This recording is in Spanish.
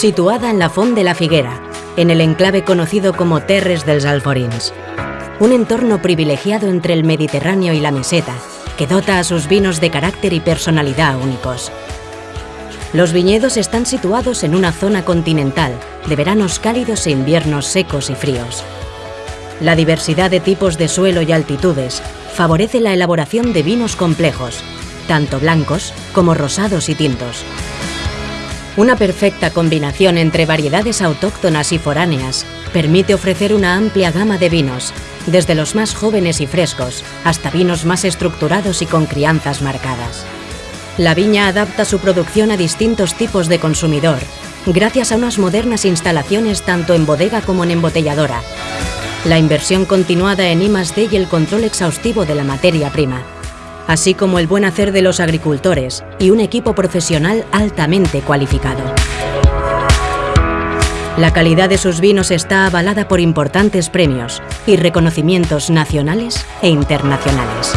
Situada en la Font de la Figuera, en el enclave conocido como Terres dels Alforins. Un entorno privilegiado entre el Mediterráneo y la meseta, que dota a sus vinos de carácter y personalidad únicos. Los viñedos están situados en una zona continental, de veranos cálidos e inviernos secos y fríos. La diversidad de tipos de suelo y altitudes favorece la elaboración de vinos complejos, tanto blancos como rosados y tintos. Una perfecta combinación entre variedades autóctonas y foráneas permite ofrecer una amplia gama de vinos, desde los más jóvenes y frescos hasta vinos más estructurados y con crianzas marcadas. La viña adapta su producción a distintos tipos de consumidor, gracias a unas modernas instalaciones tanto en bodega como en embotelladora. La inversión continuada en I+D y el control exhaustivo de la materia prima, así como el buen hacer de los agricultores y un equipo profesional altamente cualificado. La calidad de sus vinos está avalada por importantes premios y reconocimientos nacionales e internacionales.